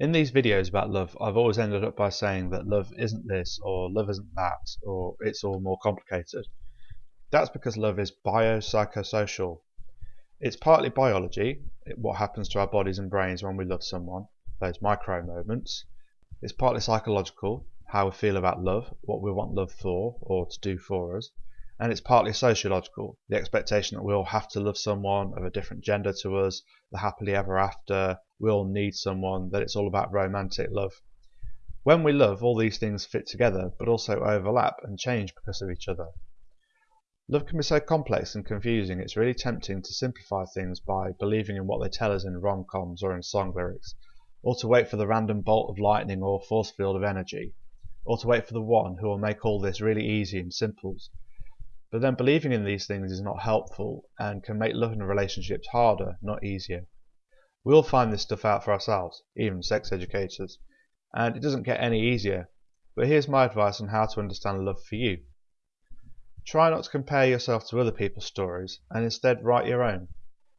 In these videos about love, I've always ended up by saying that love isn't this, or love isn't that, or it's all more complicated. That's because love is biopsychosocial. It's partly biology, what happens to our bodies and brains when we love someone, those micro moments. It's partly psychological, how we feel about love, what we want love for, or to do for us and it's partly sociological the expectation that we'll have to love someone of a different gender to us, the happily ever after, we'll need someone, that it's all about romantic love. When we love, all these things fit together but also overlap and change because of each other. Love can be so complex and confusing, it's really tempting to simplify things by believing in what they tell us in rom coms or in song lyrics, or to wait for the random bolt of lightning or force field of energy, or to wait for the one who will make all this really easy and simple but then believing in these things is not helpful and can make love and relationships harder, not easier. We all find this stuff out for ourselves, even sex educators, and it doesn't get any easier. But here's my advice on how to understand love for you. Try not to compare yourself to other people's stories and instead write your own.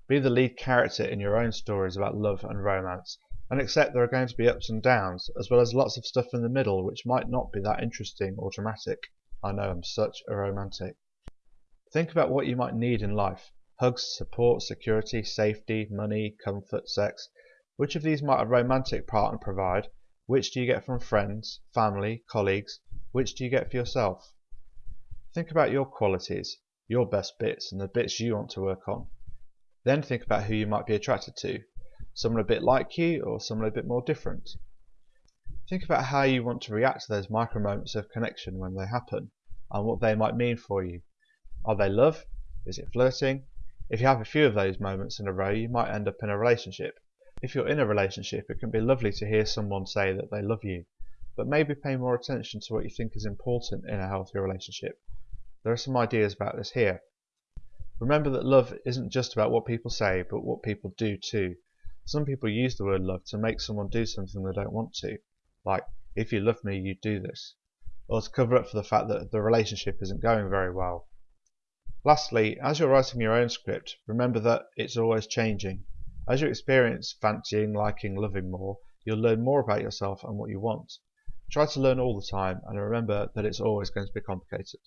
Be the lead character in your own stories about love and romance and accept there are going to be ups and downs as well as lots of stuff in the middle which might not be that interesting or dramatic. I know I'm such a romantic. Think about what you might need in life hugs, support, security, safety, money, comfort, sex. Which of these might a romantic partner provide? Which do you get from friends, family, colleagues? Which do you get for yourself? Think about your qualities, your best bits, and the bits you want to work on. Then think about who you might be attracted to. Someone a bit like you or someone a bit more different. Think about how you want to react to those micro moments of connection when they happen and what they might mean for you. Are they love? Is it flirting? If you have a few of those moments in a row, you might end up in a relationship. If you're in a relationship, it can be lovely to hear someone say that they love you, but maybe pay more attention to what you think is important in a healthy relationship. There are some ideas about this here. Remember that love isn't just about what people say, but what people do too. Some people use the word love to make someone do something they don't want to, like, if you love me, you'd do this, or to cover up for the fact that the relationship isn't going very well. Lastly, as you're writing your own script, remember that it's always changing. As you experience fancying, liking, loving more, you'll learn more about yourself and what you want. Try to learn all the time and remember that it's always going to be complicated.